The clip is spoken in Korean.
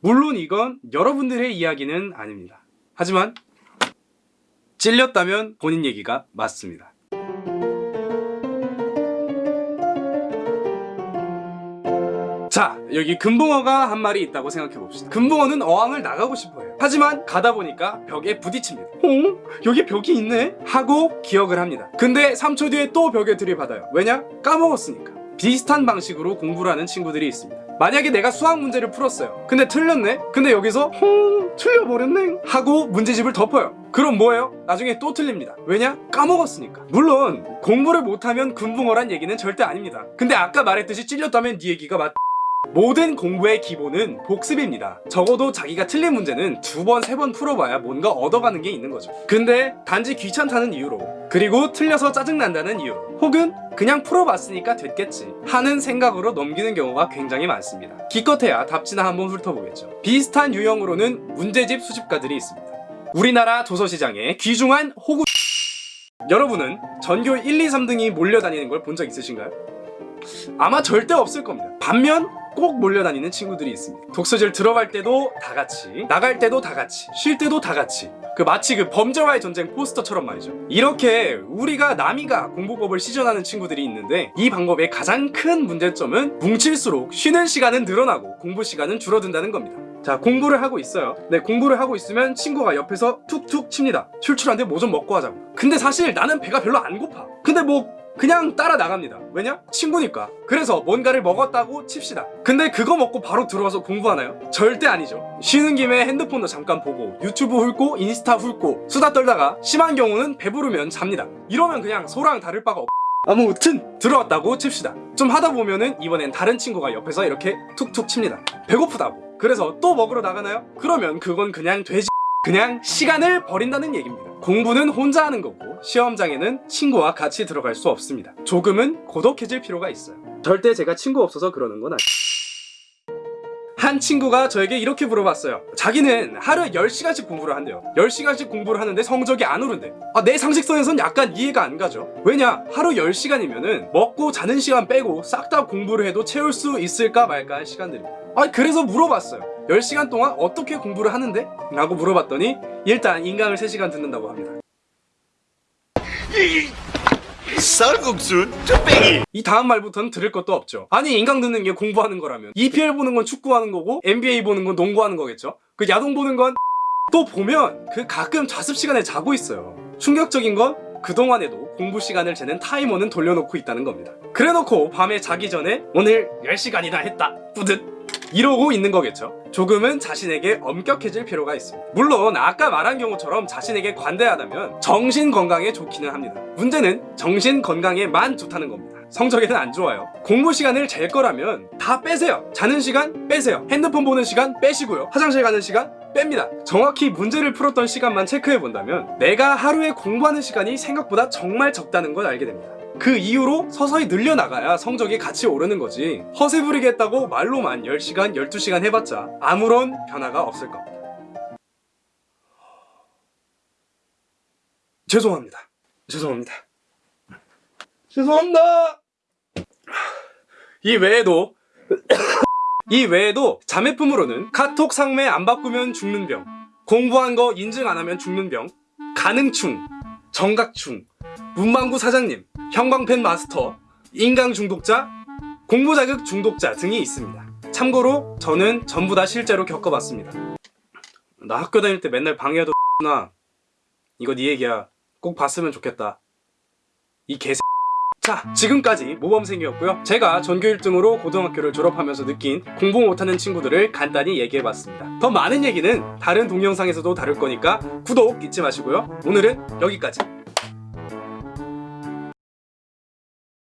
물론 이건 여러분들의 이야기는 아닙니다. 하지만 찔렸다면 본인 얘기가 맞습니다. 자 여기 금붕어가 한 마리 있다고 생각해 봅시다 금붕어는 어항을 나가고 싶어요 하지만 가다 보니까 벽에 부딪힙니다 어? 여기 벽이 있네? 하고 기억을 합니다 근데 3초 뒤에 또 벽에 들이받아요 왜냐? 까먹었으니까 비슷한 방식으로 공부를 하는 친구들이 있습니다 만약에 내가 수학 문제를 풀었어요 근데 틀렸네? 근데 여기서 헐 틀려버렸네 하고 문제집을 덮어요 그럼 뭐예요? 나중에 또 틀립니다 왜냐? 까먹었으니까 물론 공부를 못하면 금붕어란 얘기는 절대 아닙니다 근데 아까 말했듯이 찔렸다면 네 얘기가 맞 모든 공부의 기본은 복습입니다. 적어도 자기가 틀린 문제는 두 번, 세 번 풀어봐야 뭔가 얻어가는 게 있는 거죠. 근데 단지 귀찮다는 이유로 그리고 틀려서 짜증난다는 이유로 혹은 그냥 풀어봤으니까 됐겠지 하는 생각으로 넘기는 경우가 굉장히 많습니다. 기껏해야 답지나 한번 훑어보겠죠. 비슷한 유형으로는 문제집 수집가들이 있습니다. 우리나라 도서시장에 귀중한 호구 여러분은 전교 1, 2, 3등이 몰려다니는 걸 본 적 있으신가요? 아마 절대 없을 겁니다. 반면 꼭 몰려다니는 친구들이 있습니다. 독서실 들어갈 때도 다 같이, 나갈 때도 다 같이, 쉴 때도 다 같이. 그 마치 그 범죄와의 전쟁 포스터처럼 말이죠. 이렇게 우리가 남이가 공부법을 시전하는 친구들이 있는데 이 방법의 가장 큰 문제점은 뭉칠수록 쉬는 시간은 늘어나고 공부 시간은 줄어든다는 겁니다. 자 공부를 하고 있어요 네 공부를 하고 있으면 친구가 옆에서 툭툭 칩니다 출출한데 뭐 좀 먹고 하자고 근데 사실 나는 배가 별로 안 고파 근데 뭐 그냥 따라 나갑니다. 왜냐? 친구니까. 그래서 뭔가를 먹었다고 칩시다. 근데 그거 먹고 바로 들어와서 공부하나요? 절대 아니죠. 쉬는 김에 핸드폰도 잠깐 보고 유튜브 훑고 인스타 훑고 수다 떨다가 심한 경우는 배부르면 잡니다. 이러면 그냥 소랑 다를 바가 없 아무튼 들어왔다고 칩시다. 좀 하다 보면은 이번엔 다른 친구가 옆에서 이렇게 툭툭 칩니다. 배고프다고. 그래서 또 먹으러 나가나요? 그러면 그건 그냥 돼지 그냥 시간을 버린다는 얘기입니다 공부는 혼자 하는 거고 시험장에는 친구와 같이 들어갈 수 없습니다. 조금은 고독해질 필요가 있어요. 절대 제가 친구 없어서 그러는 건 아니에요 한 친구가 저에게 이렇게 물어봤어요. 자기는 하루에 10시간씩 공부를 한대요. 10시간씩 공부를 하는데 성적이 안 오른대. 아, 내 상식선에선 약간 이해가 안 가죠. 왜냐? 하루 10시간이면 은 먹고 자는 시간 빼고 싹 다 공부를 해도 채울 수 있을까 말까 할 시간들입니다. 아 그래서 물어봤어요 10시간 동안 어떻게 공부를 하는데? 라고 물어봤더니 일단 인강을 3시간 듣는다고 합니다. 쌀국수 뚝배기 이 다음 말부터는 들을 것도 없죠. 아니 인강 듣는 게 공부하는 거라면 EPL 보는 건 축구하는 거고 NBA 보는 건 농구하는 거겠죠? 그 야동 보는 건 또 보면 그 가끔 자습 시간에 자고 있어요. 충격적인 건 그동안에도 공부 시간을 재는 타이머는 돌려놓고 있다는 겁니다. 그래놓고 밤에 자기 전에 오늘 10시간이나 했다. 뿌듯 이러고 있는 거겠죠. 조금은 자신에게 엄격해질 필요가 있습니다. 물론 아까 말한 경우처럼 자신에게 관대하다면 정신 건강에 좋기는 합니다. 문제는 정신 건강에만 좋다는 겁니다. 성적에는 안 좋아요. 공부 시간을 잴 거라면 다 빼세요. 자는 시간 빼세요. 핸드폰 보는 시간 빼시고요. 화장실 가는 시간 뺍니다. 정확히 문제를 풀었던 시간만 체크해 본다면 내가 하루에 공부하는 시간이 생각보다 정말 적다는 걸 알게 됩니다 그 이후로 서서히 늘려나가야 성적이 같이 오르는 거지. 허세 부리겠다고 말로만 10시간, 12시간 해봤자 아무런 변화가 없을 겁니다. 죄송합니다. 죄송합니다. 죄송합니다. 이 외에도 이 외에도 자매품으로는 카톡 상매 안 바꾸면 죽는 병 공부한 거 인증 안 하면 죽는 병 가능충 정각충 문방구 사장님 형광펜 마스터 인강 중독자 공부 자극 중독자 등이 있습니다. 참고로 저는 전부 다 실제로 겪어봤습니다. 나 학교 다닐 때 맨날 방해하던 나 이거 네 얘기야. 꼭 봤으면 좋겠다. 이 개새 자 지금까지 모범생이었고요. 제가 전교 1등으로 고등학교를 졸업하면서 느낀 공부 못하는 친구들을 간단히 얘기해봤습니다. 더 많은 얘기는 다른 동영상에서도 다룰 거니까 구독 잊지 마시고요. 오늘은 여기까지